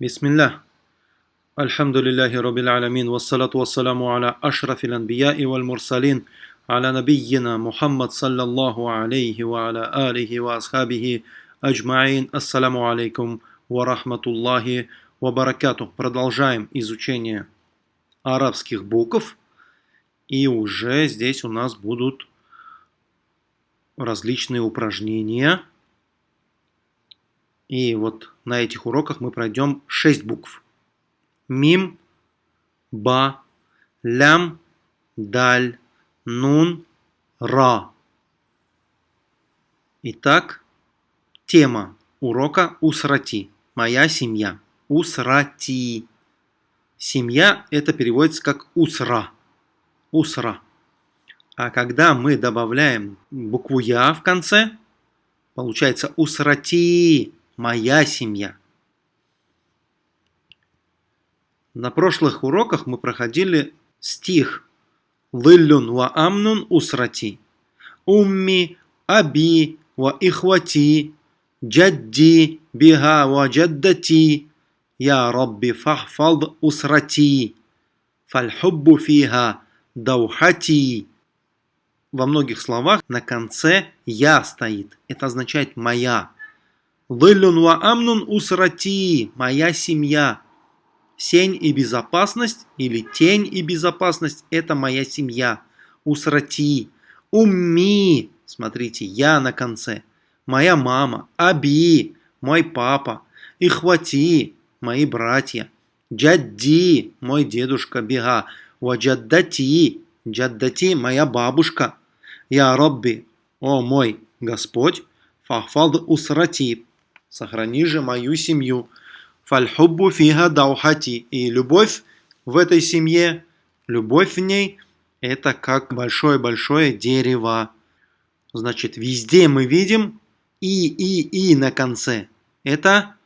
بسم الله الحمد لله رب العالمين والصلاة والسلام على أشرف الأنبياء والمرسلين على نبينا محمد صلى الله عليه وعلى آله وأصحابه أجمعين السلام عليكم ورحمة الله وبركاته Продолжаем изучение арабских букв. И уже здесь у нас будут различные упражнения. и вот на этих уроках мы пройдем 6 букв. Мим, ба, лям, даль, нун, ра. Итак, тема урока Усрати. Моя семья. Усрати. Семья это переводится как усра. Усра. А когда мы добавляем букву Я в конце, получается усрати, моя семья. На прошлых уроках мы проходили стих Лиллюн ва амнун усрати. Умми, аби, ва ихвати, джадди, биха ва джаддати. Я рабби фахфад усрати. Фальхуббу фиха даухати во многих словах на конце «я» стоит. Это означает «моя». «Лылюн ва амнун усрати» – «моя семья». Сень и безопасность или тень и безопасность – это моя семья. Усрати. Умми. Смотрите, я на конце. Моя мама. Аби. Мой папа. Ихвати. Мои братья. Джадди. Мой дедушка. Бега. Ваджаддати. Джаддати. Моя бабушка. Я Робби, о мой Господь, фахфад усрати, сохрани же мою семью, фальхуббу фига даухати, и любовь в этой семье, любовь в ней, это как большое-большое дерево. Значит, везде мы видим и, и, и на конце. Это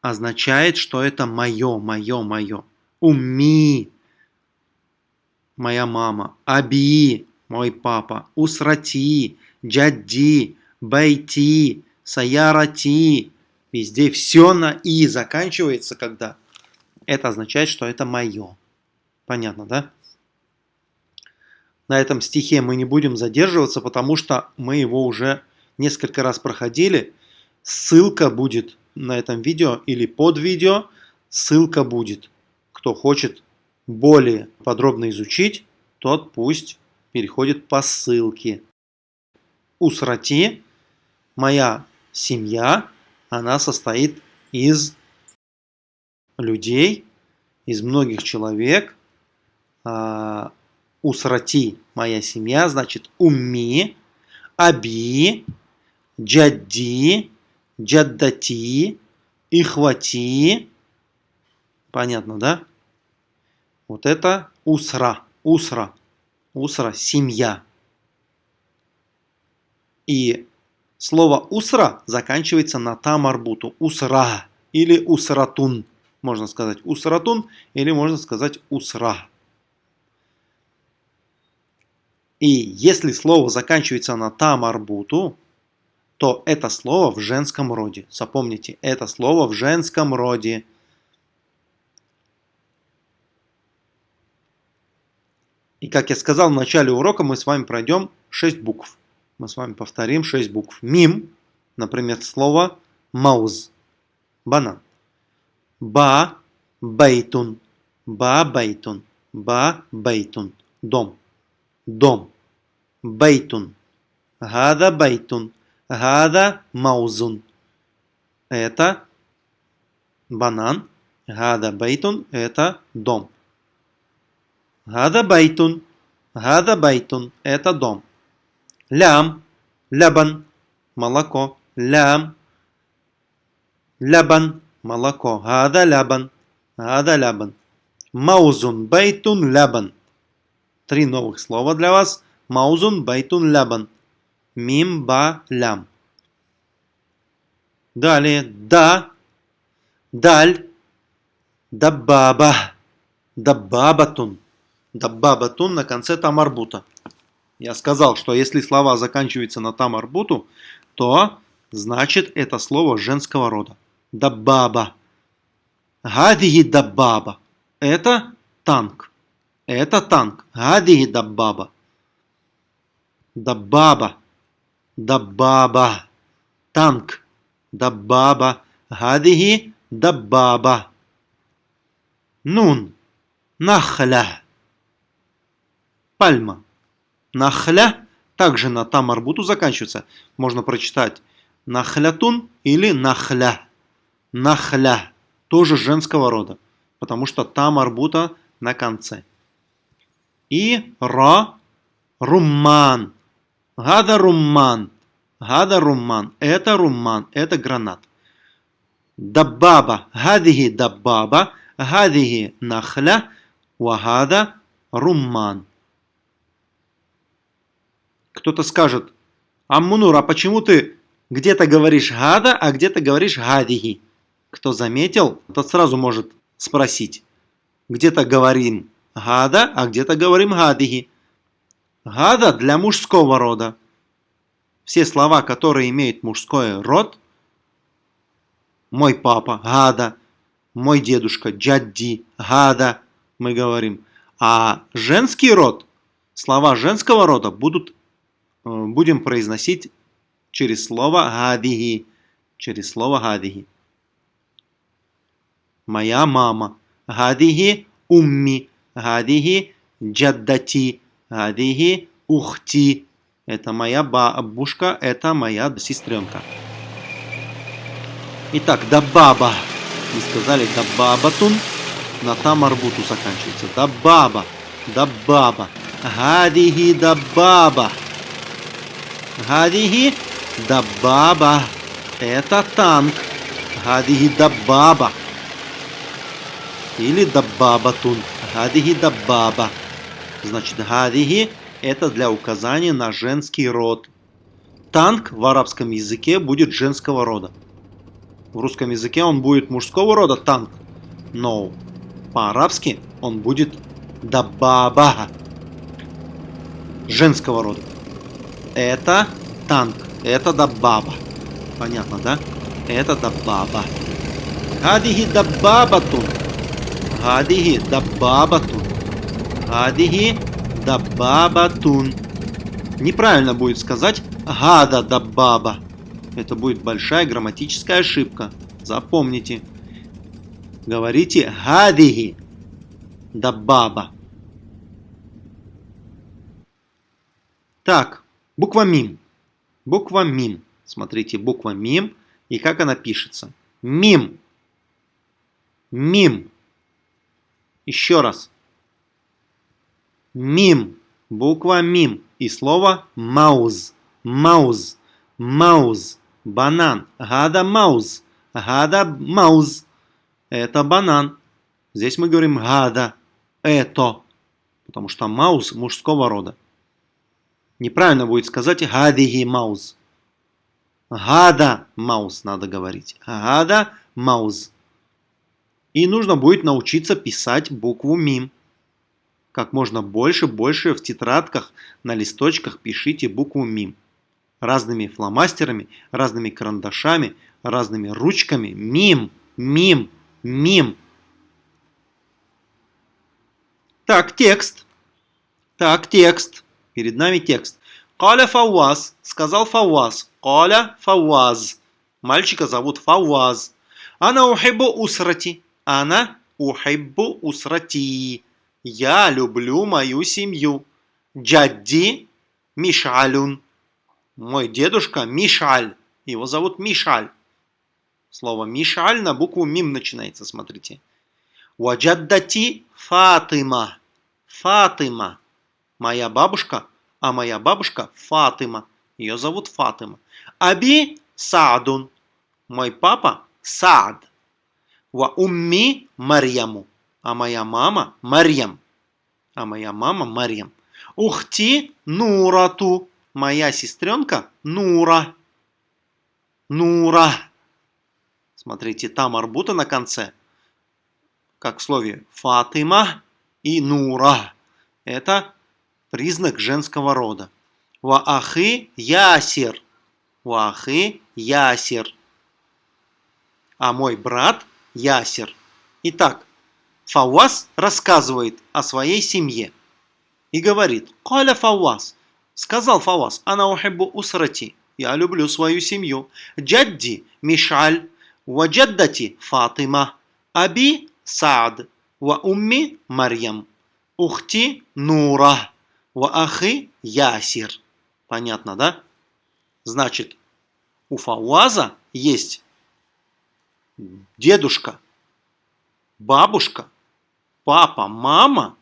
означает, что это мое, мое, мое. Умми, моя мама. Аби, мой папа, усрати, джадди, байти, саярати. Везде все на «и» заканчивается, когда это означает, что это мое. Понятно, да? На этом стихе мы не будем задерживаться, потому что мы его уже несколько раз проходили. Ссылка будет на этом видео или под видео. Ссылка будет. Кто хочет более подробно изучить, тот пусть переходит по ссылке. Усрати, моя семья, она состоит из людей, из многих человек. А, усрати, моя семья, значит умми, аби, джадди, джаддати, ихвати. Понятно, да? Вот это усра, усра. Усра – семья. И слово усра заканчивается на тамарбуту. Усра или усратун. Можно сказать усратун или можно сказать усра. И если слово заканчивается на тамарбуту, то это слово в женском роде. Запомните, это слово в женском роде. И как я сказал в начале урока, мы с вами пройдем 6 букв. Мы с вами повторим 6 букв. Мим, например, слово موز, банан. با, بيت, با, بيت, با, بيت, дом, дом, بيت, هذا, بيت, هذا, موز. Это банан, هذا, بيت, это дом. هذا بيت. هذا بيت. Это дом. Лям. Лябан. Молоко. Лям. Лябан. Молоко. Гада лябан. Гада лябан. Маузун. Байтун. Лябан. Три новых слова для вас. Маузун. Байтун. Лябан. Мим. Ба. Лям. Далее. Да. Даль. Дабаба. Дабабатун. Даббабатун на конце тамарбута. Я сказал, что если слова заканчиваются на тамарбуту, то значит это слово женского рода. даббаба. Гадиги даббаба. Это танк. Это танк. Гадиги даббаба. Даббаба. Даббаба. Танк. Даббаба. Гадиги даббаба. Нун. Нахля. Пальма. Нахля также на тамарбуту заканчивается. Можно прочитать нахлятун или нахля. Нахля. Тоже женского рода. Потому что тамарбута на конце. И ра румман. Гада румман. Гада румман. Это румман. Это гранат. Даббаба. Гадиги даббаба. Гадиги нахля. Вагада румман. Кто-то скажет, Аммунур, а почему ты где-то говоришь гада, а где-то говоришь гадиги? Кто заметил, тот сразу может спросить. Где-то говорим гада, а где-то говорим гадиги. Гада для мужского рода. Все слова, которые имеют мужской род, мой папа, гада, мой дедушка, джадди, гада, мы говорим. А женский род, слова женского рода будут будем произносить через слово гадиги. Через слово гадиги. Моя мама. Гадиги умми. Гадиги джаддати. Гадиги ухти. Это моя бабушка, это моя сестренка. Итак, дабаба. Мы сказали дабабатун. На тамарбуту заканчивается. Дабаба. Дабаба. Гадиги дабаба. Гадиги дабаба. Это танк. Гадиги дабаба. Или дабабатун. Гадиги дабаба. Значит, гадиги это для указания на женский род. Танк в арабском языке будет женского рода. В русском языке он будет мужского рода танк. Но по-арабски он будет дабаба. Женского рода. Это танк. Это дабаба. Понятно, да? Это дабаба. Гадиги дабабатун. Гадиги дабабатун. Гадиги дабабатун. Неправильно будет сказать гада дабаба. Это будет большая грамматическая ошибка. Запомните. Говорите гадиги дабаба. Так, Буква МИМ. Буква МИМ. Смотрите, буква МИМ и как она пишется. МИМ. МИМ. Еще раз. МИМ. Буква МИМ. И слово мауз. Мауз. Мауз. Банан. Гада мауз. Гада мауз. Это банан. Здесь мы говорим гада. Это. Потому что маус мужского рода. Неправильно будет сказать гадиги маус. Гада маус надо говорить. Гада маус. И нужно будет научиться писать букву мим. Как можно больше, больше в тетрадках, на листочках пишите букву мим. Разными фломастерами, разными карандашами, разными ручками. Мим, мим, мим. Так, текст. Так, текст. Перед нами текст. Каля Фауаз. Сказал Фауаз. Каля Фауаз. Мальчика зовут Фауаз. Ана ухибу усрати. Ана ухибу усрати. Я люблю мою семью. Джадди Мишалюн. Мой дедушка Мишаль. Его зовут Мишаль. Слово Мишаль на букву Мим начинается, смотрите. Ваджаддати Фатима. Фатима моя бабушка, а моя бабушка Фатима. Ее зовут Фатима. Аби Саадун. Мой папа Саад. Ва умми Марьяму. А моя мама Марьям. А моя мама Марьям. Ухти Нурату. Моя сестренка Нура. Нура. Смотрите, там арбута на конце. Как в слове Фатима и Нура. Это признак женского рода. Ваахы ясер. Ваахы ясер. а мой брат Ясер. Итак, Фауаз рассказывает о своей семье и говорит, «Каля Фауаз», сказал Фауаз, «Ана ухиббу усрати», я люблю свою семью. Джадди Мишаль, ва джаддати Фатима, аби Саад, ва умми Марьям, ухти Нура, ва ахи Ясир. Понятно, да? Значит, у Фауаза есть дедушка, бабушка, папа, мама,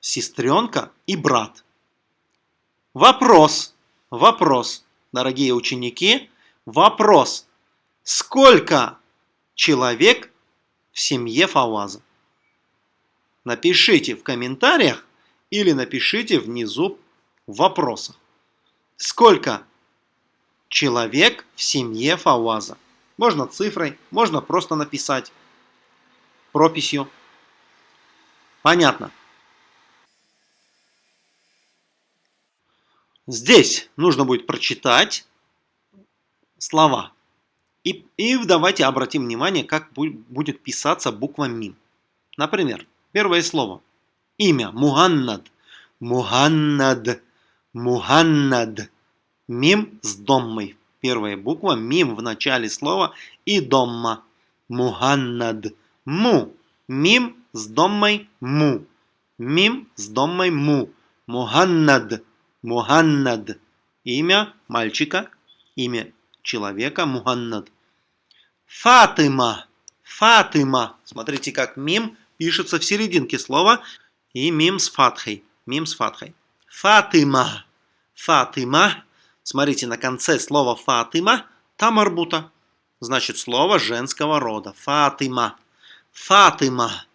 сестренка и брат. Вопрос. Вопрос, дорогие ученики, вопрос. Сколько человек в семье Фауаза? Напишите в комментариях или напишите внизу в вопросах. Сколько человек в семье Фауаза? Можно цифрой, можно просто написать прописью. Понятно. Здесь нужно будет прочитать слова. И, и давайте обратим внимание, как будет писаться буква МИМ. Например, первое слово. Имя Муханнад. Муханнад. Муханнад. Мим с доммой. Первая буква мим в начале слова и домма. Муханнад. Му. Мим с доммой му. Мим с доммой му. Муханнад. Муханнад. Имя мальчика, имя человека Муханнад. Фатима. Фатима. Смотрите, как мим пишется в серединке слова. И мим с фатхой. Мим с фатхой. Фатима. Фатима. Смотрите, на конце слова Фатима там арбута. Значит, слово женского рода. Фатима. Фатима.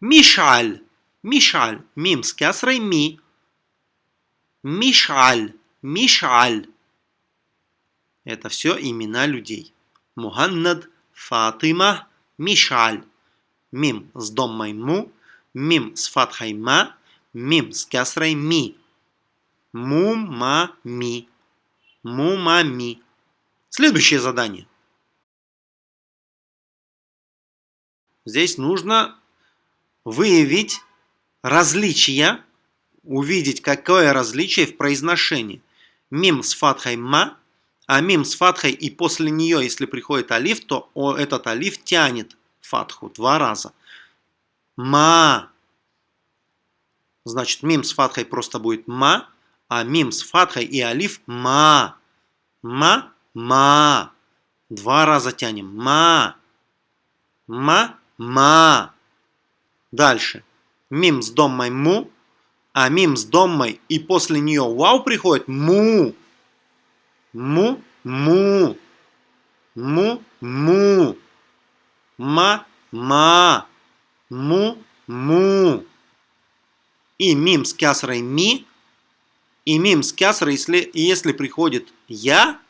Мишаль. Мишаль. Мим с кясрой ми. Мишаль, Мишаль. Это все имена людей. Муханнад, Фатима, Мишаль. Мим с доммой му, мим с фатхой ма, мим с кясрой ми. Му-ма-ми. Му-ма-ми. Следующее задание. Здесь нужно выявить различия увидеть, какое различие в произношении. Мим с фатхой ма, а мим с фатхой и после нее, если приходит алиф, то этот алиф тянет фатху два раза. Ма. Значит, мим с фатхой просто будет ма, а мим с фатхой и алиф ма. Ма, ма. Два раза тянем. Ма. Ма, ма. Дальше. Мим с доммой му, а мим с доммой и после нее вау приходит му. Му, му. Му, му. Ма, ма. Му, му. И мим с кясрой ми. И мим с кясрой, если, если приходит я,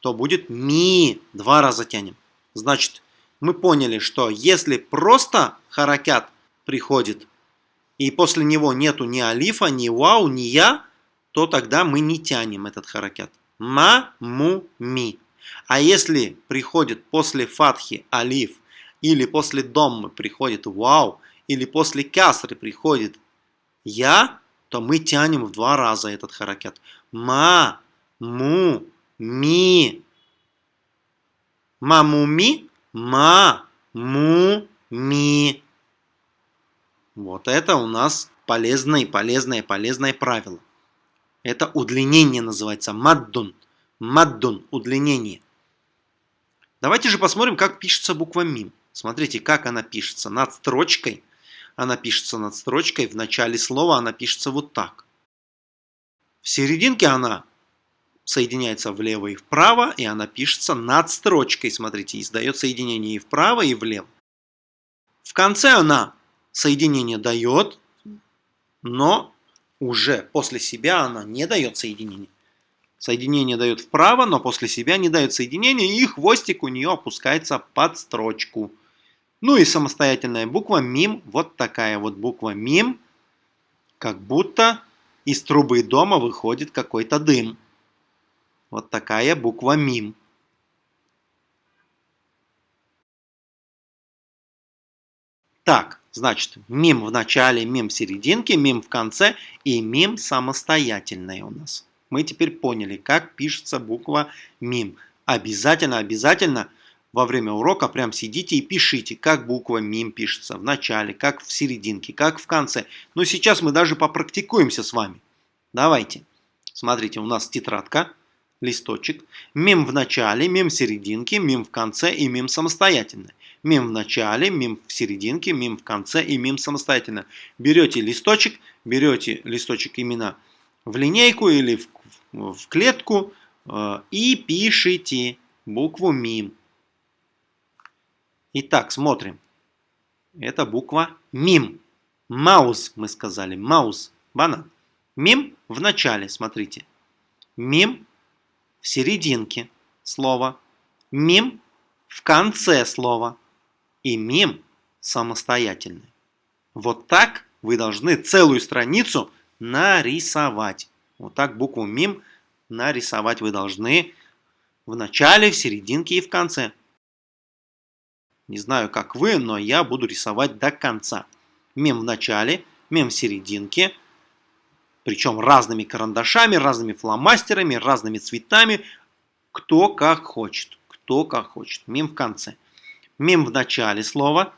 то будет ми. Два раза тянем. Значит, мы поняли, что если просто харакят приходит и после него нету ни алифа, ни вау, ни я, то тогда мы не тянем этот харакят. Ма, му, ми. А если приходит после фатхи алиф, или после доммы приходит вау, или после кясры приходит я, то мы тянем в два раза этот харакят. Ма, му, ми. Ма, му, ми. Ма, му, ми. Вот это у нас полезное, полезное, полезное правило. Это удлинение называется маддун. Маддун – удлинение. Давайте же посмотрим, как пишется буква мим. Смотрите, как она пишется. Над строчкой. Она пишется над строчкой. В начале слова она пишется вот так. В серединке она соединяется влево и вправо, и она пишется над строчкой. Смотрите, издает соединение и вправо, и влево. В конце она соединение дает, но уже после себя она не дает соединение. Соединение дает вправо, но после себя не дает соединение, и хвостик у нее опускается под строчку. Ну и самостоятельная буква мим, вот такая вот буква мим, как будто из трубы дома выходит какой-то дым. Вот такая буква мим. Так, значит, мим в начале, мим в серединке, мим в конце и мим самостоятельная у нас. Мы теперь поняли, как пишется буква мим. Обязательно, обязательно во время урока прям сидите и пишите, как буква МИМ пишется в начале, как в серединке, как в конце. Но сейчас мы даже попрактикуемся с вами. Давайте. Смотрите, у нас тетрадка, листочек. МИМ в начале, МИМ в серединке, МИМ в конце и МИМ самостоятельно. МИМ в начале, МИМ в серединке, МИМ в конце и МИМ самостоятельно. Берете листочек, берете листочек именно в линейку или в, в клетку э, и пишите букву МИМ. Итак, смотрим. Это буква МИМ. Маус, мы сказали. Маус. Банан. МИМ в начале, смотрите. МИМ в серединке слова. МИМ в конце слова. И МИМ самостоятельный. Вот так вы должны целую страницу нарисовать. Вот так букву МИМ нарисовать вы должны в начале, в серединке и в конце. Не знаю, как вы, но я буду рисовать до конца. Мем в начале, мем в серединке, причем разными карандашами, разными фломастерами, разными цветами, кто как хочет, кто как хочет. Мем в конце. Мем в начале слова,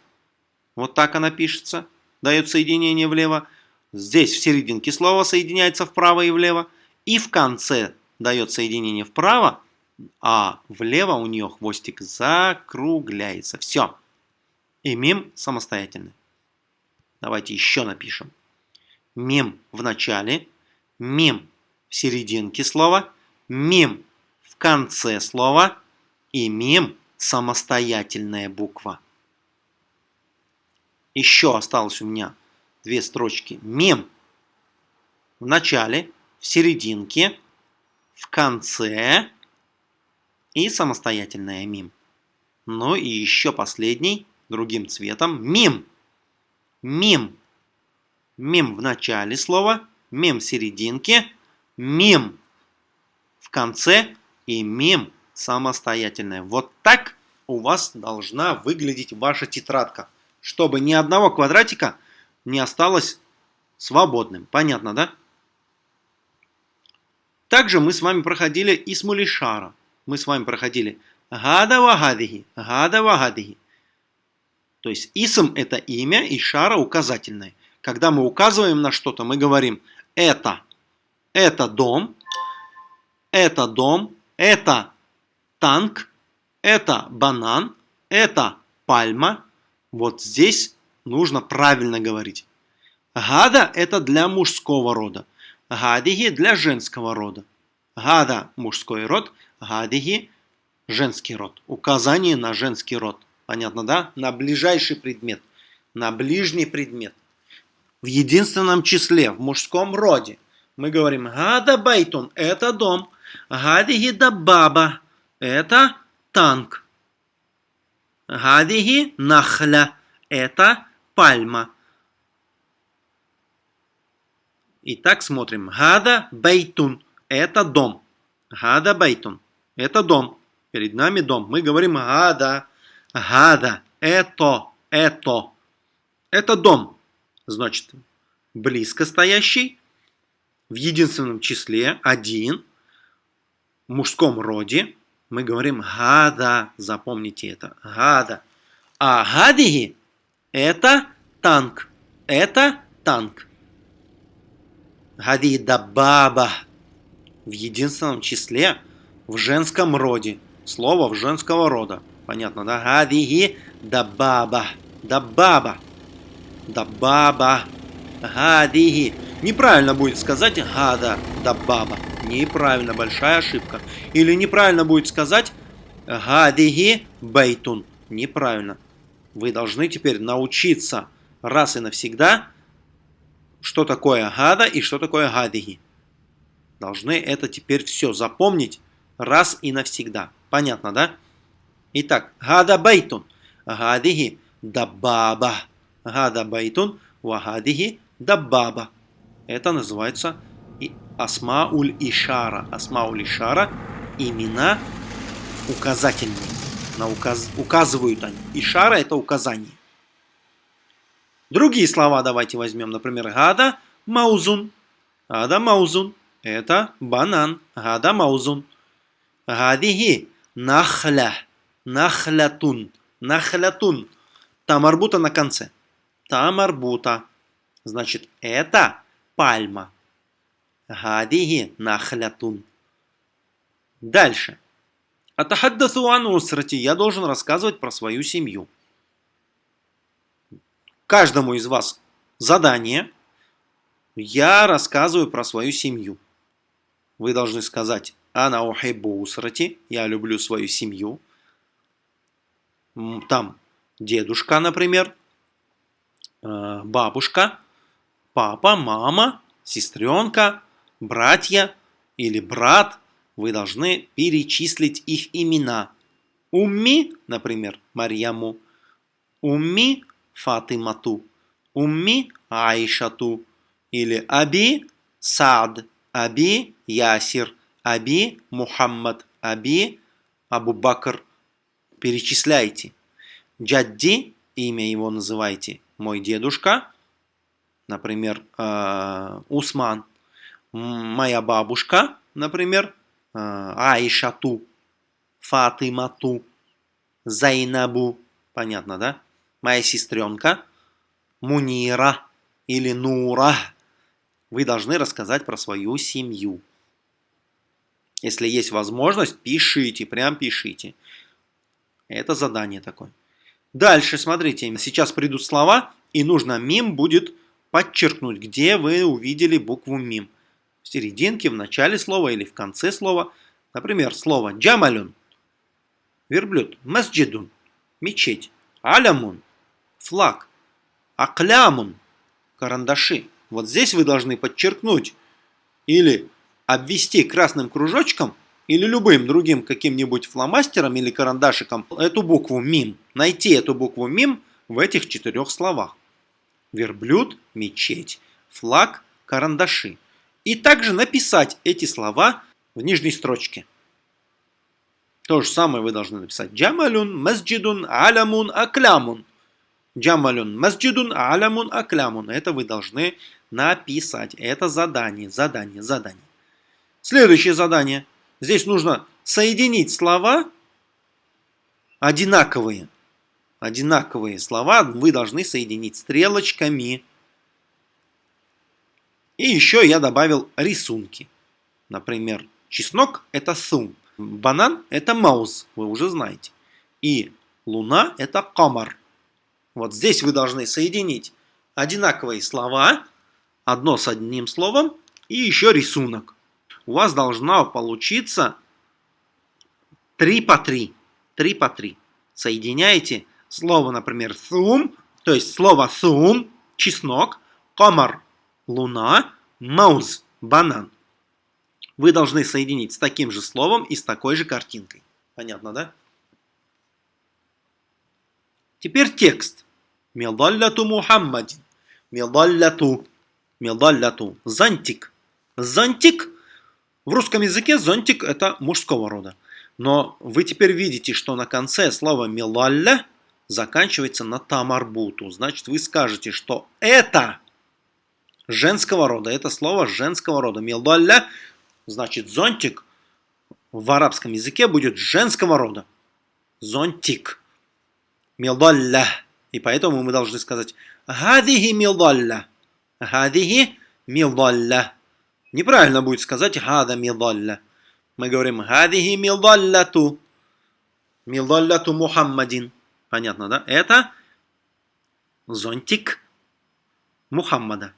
вот так она пишется, дает соединение влево. Здесь в серединке слова соединяется вправо и влево. И в конце дает соединение вправо, а влево у нее хвостик закругляется. Все. И мим самостоятельный. Давайте еще напишем. Мим в начале, мим в серединке слова, мим в конце слова и мим самостоятельная буква. Еще осталось у меня две строчки. Мим в начале, в серединке, в конце и самостоятельная мим. Ну и еще последний, другим цветом, мим. Мим. Мим в начале слова, мим в серединке, мим в конце и мим самостоятельная. Вот так у вас должна выглядеть ваша тетрадка, чтобы ни одного квадратика не осталось свободным. Понятно, да? Также мы с вами проходили Исмулишара мы с вами проходили гада вагадихи, гада вагадихи. То есть исм это имя и шара указательное. Когда мы указываем на что-то, мы говорим это, это дом, это дом, это танк, это банан, это пальма. Вот здесь нужно правильно говорить. Гада это для мужского рода, гадихи для женского рода. Гада – мужской род, гадиги – женский род. Указание на женский род. Понятно, да? На ближайший предмет, на ближний предмет. В единственном числе, в мужском роде. Мы говорим гада байтун – это дом. Гадиги да баба – это танк. Гадиги нахля – это пальма. Итак, смотрим. هذا بيت это дом. هذا بيت. Это дом. Перед нами дом. Мы говорим هذا. هذا. Это. Это. Это дом. Значит, близко стоящий, в единственном числе, один, в мужском роде. Мы говорим гада. Запомните это. Гада. А гадиги это танк. Это танк. Гади да баба в единственном числе, в женском роде. Слово в женского рода. Понятно, да? Гадиги да баба. Да баба. Да баба. Гадиги. Неправильно будет сказать гада да баба. Неправильно, большая ошибка. Или неправильно будет сказать هذه بيت. Неправильно. Вы должны теперь научиться раз и навсегда, что такое هذا и что такое гадиги должны это теперь все запомнить раз и навсегда. Понятно, да? Итак, هذا بيت, هذه دبابة. هذا بيت, وهذه دبابة. Это называется асмауль ишара. Асмауль ишара – имена указательные. На указ... Указывают они. Ишара – это указание. Другие слова давайте возьмем. Например, гада маузун. Гада маузун. Это банан. Гада маузун. Гадихи нахля. Нахлятун. Нахлятун. Тамарбута на конце. Тамарбута. Значит, это пальма. Гадихи нахлятун. Дальше. Атахаддасу ан усрати. Я должен рассказывать про свою семью. Каждому из вас задание. Я рассказываю про свою семью. Вы должны сказать Ана ухайбу усрати. Я люблю свою семью. Там дедушка, например, э, бабушка, папа, мама, сестренка, братья или брат – вы должны перечислить их имена. Умми, например, Марьяму. Умми Фатимату. Умми Аишату. Или Аби Сад. Аби Ясир. Аби Мухаммад. Аби Абу Бакр. Перечисляйте. Джадди, имя его называйте. Мой дедушка. Например, э, Усман. Моя бабушка, например, Аишату, Фатимату, Зайнабу, понятно, да? Моя сестренка, Мунира или Нура. Вы должны рассказать про свою семью. Если есть возможность, пишите, прям пишите. Это задание такое. Дальше, смотрите, сейчас придут слова, и нужно мим будет подчеркнуть, где вы увидели букву мим в серединке, в начале слова или в конце слова. Например, слово джамалюн – верблюд, масджидун – мечеть, алямун – флаг, аклямун – карандаши. Вот здесь вы должны подчеркнуть или обвести красным кружочком или любым другим каким-нибудь фломастером или карандашиком эту букву мим. Найти эту букву мим в этих четырех словах. Верблюд, мечеть, флаг, карандаши и также написать эти слова в нижней строчке. То же самое вы должны написать. Джамалюн, масджидун, алямун, аклямун. Джамалюн, масджидун, алямун, аклямун. Это вы должны написать. Это задание, задание, задание. Следующее задание. Здесь нужно соединить слова одинаковые. Одинаковые слова вы должны соединить стрелочками. И еще я добавил рисунки. Например, чеснок – это сум, банан – это маус, вы уже знаете. И луна – это камар. Вот здесь вы должны соединить одинаковые слова, одно с одним словом, и еще рисунок. У вас должно получиться 3 по 3. 3 по 3. Соединяете слово, например, сум, то есть слово сум, чеснок, комар, луна, маус, банан. Вы должны соединить с таким же словом и с такой же картинкой. Понятно, да? Теперь текст. Мидалляту Мухаммадин. Мидалляту. Мидалляту. Зонтик. Зонтик. В русском языке зонтик это мужского рода. Но вы теперь видите, что на конце слова милалля заканчивается на тамарбуту. Значит, вы скажете, что это женского рода. Это слово женского рода. Милдалля, значит зонтик, в арабском языке будет женского рода. Зонтик. Милдалля. И поэтому мы должны сказать Гадихи милдалля. Гадихи милдалля. Неправильно будет сказать Гада милдалля. Мы говорим Гадихи милдалляту. Милдалляту Мухаммадин. Понятно, да? Это зонтик Мухаммада.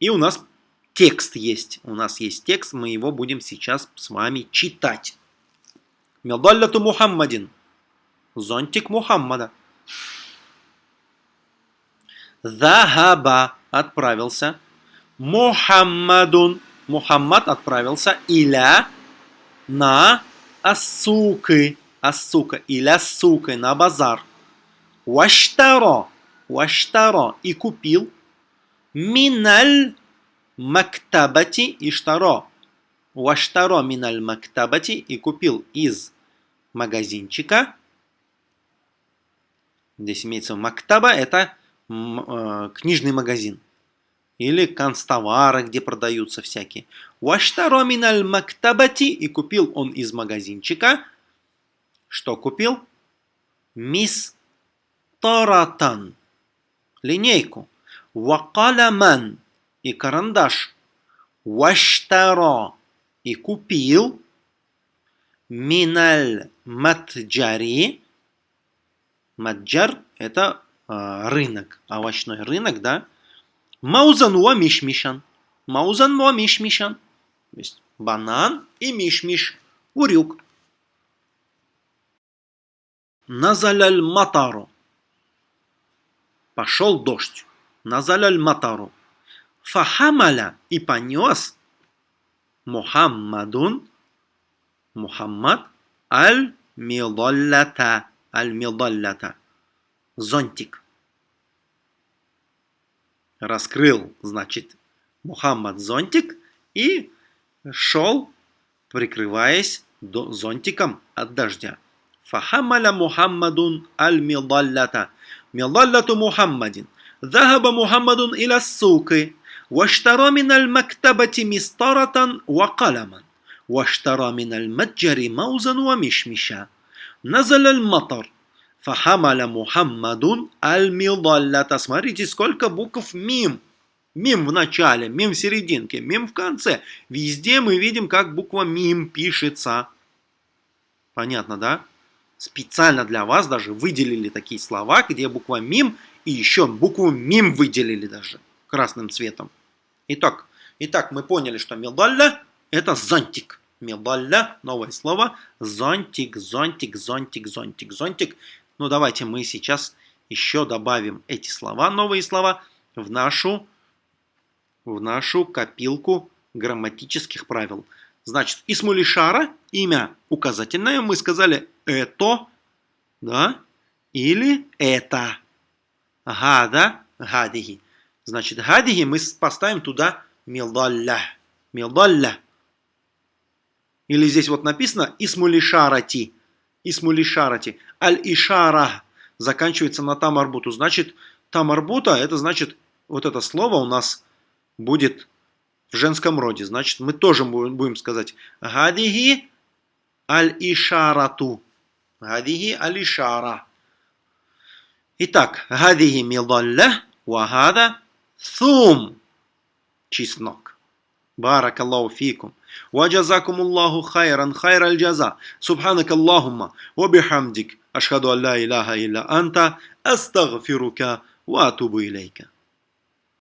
И у нас текст есть. У нас есть текст, мы его будем сейчас с вами читать. Медалляту Мухаммадин. Зонтик Мухаммада. Захаба отправился. Мухаммадун. Мухаммад отправился иля на асукы. Асука. Иля сука. На базар. Ваштаро. Ваштаро. И купил Миналь мактабати иштаро. Ваштаро миналь мактабати и купил из магазинчика. Здесь имеется мактаба, это книжный магазин. Или канцтовары, где продаются всякие. Ваштаро миналь мактабати. И купил он из магазинчика. Что купил? Мис таратан. Линейку. Вакаламан. И карандаш. Ваштаро. И купил. Миналь матджари. Маджар – это э, рынок, овощной рынок, да. Маузан ва мишмишан. Маузан ва мишмишан. То есть банан и мишмиш. Урюк. Назаляль матару. Пошел дождь. Назаляль матару. Фахамаля и понес Мухаммадун Мухаммад аль-мидаллата. Аль-мидаллата Зонтик. Раскрыл, значит, Мухаммад зонтик и шел, прикрываясь зонтиком от дождя. Фахамаля Мухаммадун аль-мидаллата. Мидаллату Мухаммадин. ذهب محمد إلى السوق واشترى من المكتبة مسطرة وقلما واشترى من المتجر موزا ومشمشا نزل المطر Фахамаля Мухаммадун аль-Мидаллята. Смотрите, сколько букв мим. Мим в начале, мим в серединке, мим в конце. Везде мы видим, как буква мим пишется. Понятно, да? Специально для вас даже выделили такие слова, где буква мим и еще букву мим выделили даже красным цветом. Итак, итак мы поняли, что медалля это зонтик. Медалля, новое слово, зонтик, зонтик, зонтик, зонтик, зонтик. Ну давайте мы сейчас еще добавим эти слова, новые слова, в нашу, в нашу копилку грамматических правил. Значит, Исмулишара, имя указательное, мы сказали это, да, или это. Гада, гадиги. Значит, гадиги мы поставим туда милдалля. Милдалля. Или здесь вот написано Исмулишарати. Исмулишарати. Аль-Ишара заканчивается на тамарбуту. Значит, тамарбута, это значит, вот это слово у нас будет в женском роде. Значит, мы тоже будем сказать Гадиги аль-Ишарату. Гадиги аль-Ишара. Итак, гадиги мидалля, вагада thum. Чеснок. Баракаллаху фикум. وجزاكم الله خيرا خير الجزاء. سبحانك اللهم وبحمدك أشهد أن لا إله إلا أنت أستغفرك وأتوب إليك.